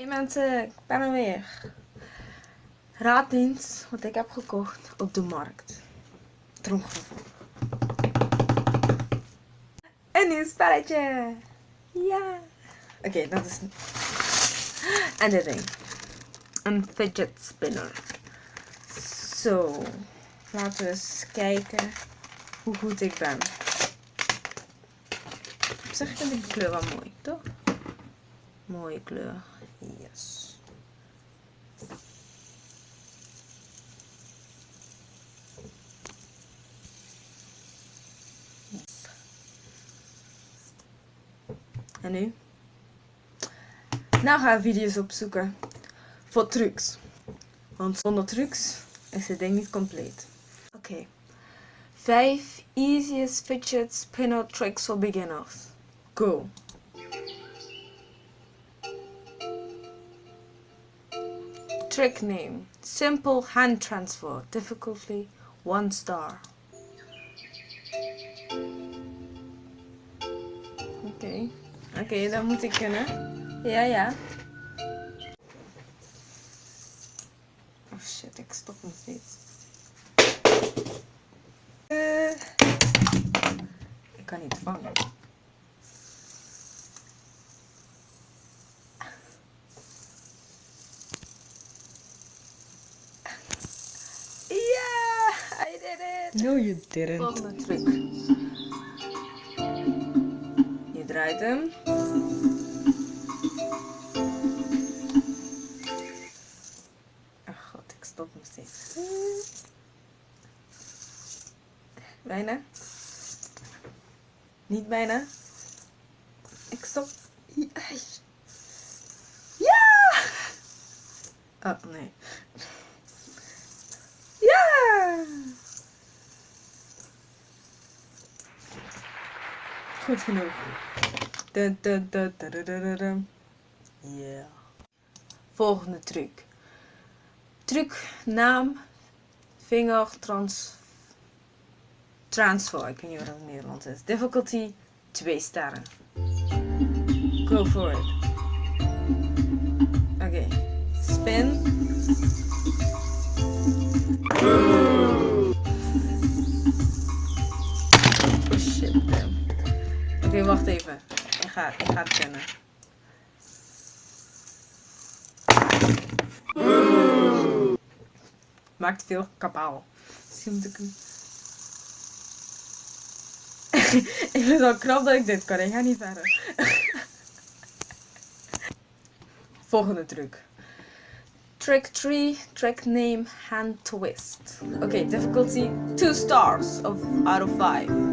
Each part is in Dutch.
Hey mensen, ik ben er weer. Raad eens wat ik heb gekocht op de markt. Tromgeroffel. Een nieuw spelletje. Ja. Oké, dat is... En de ring. Een fidget spinner. Zo. Laten we eens kijken hoe goed ik ben. Op zich vind ik de kleur wel mooi, toch? Mooie kleur. Yes. En nu? Nou ga ik video's opzoeken voor trucs. Want zonder trucs is het ding niet compleet. Oké. Okay. 5 easiest fidget spinner tricks for beginners. Go! Trick name. Simple hand transfer. Difficulty 1 star. Okay. Okay, dat moet ik kunnen. Ja, ja. Oh shit, ik stop nog steeds. Uh, ik kan niet vangen. No, you didn't. Volgende truc. Je draait hem. Ach god, ik stop nog steeds. Bijna. Niet bijna. Ik stop. Ja! Oh nee. Goed genoeg. Yeah. Volgende truc. Truc, naam, vinger, trans, transfer. Ik weet niet wat in Nederlands is. Difficulty, 2 sterren. Go for it. Oké. Spin. Okay, wacht even. Ik ga, ik ga het kennen. Maakt veel kapaal. Misschien moet ik hem... ik vind het wel knap dat ik dit kan. Ik ga niet verder. Volgende truc. Trick 3, trick name, hand twist. Oké, difficulty 2 stars of, out of 5.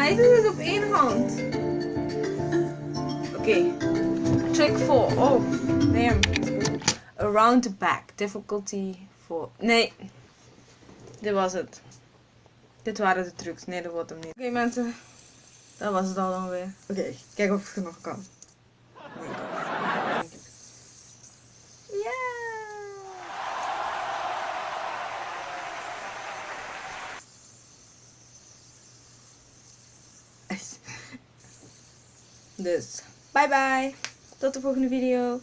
Hij doet het op één hand. Oké. Okay. Trick 4. Oh, nee. Around the back. Difficulty 4. Nee. Dit was het. Dit waren de trucs. Nee, dat wordt hem niet. Oké okay, mensen. Dat was het al dan weer. Oké, okay, kijk of het nog kan. Dus, bye bye. Tot de volgende video.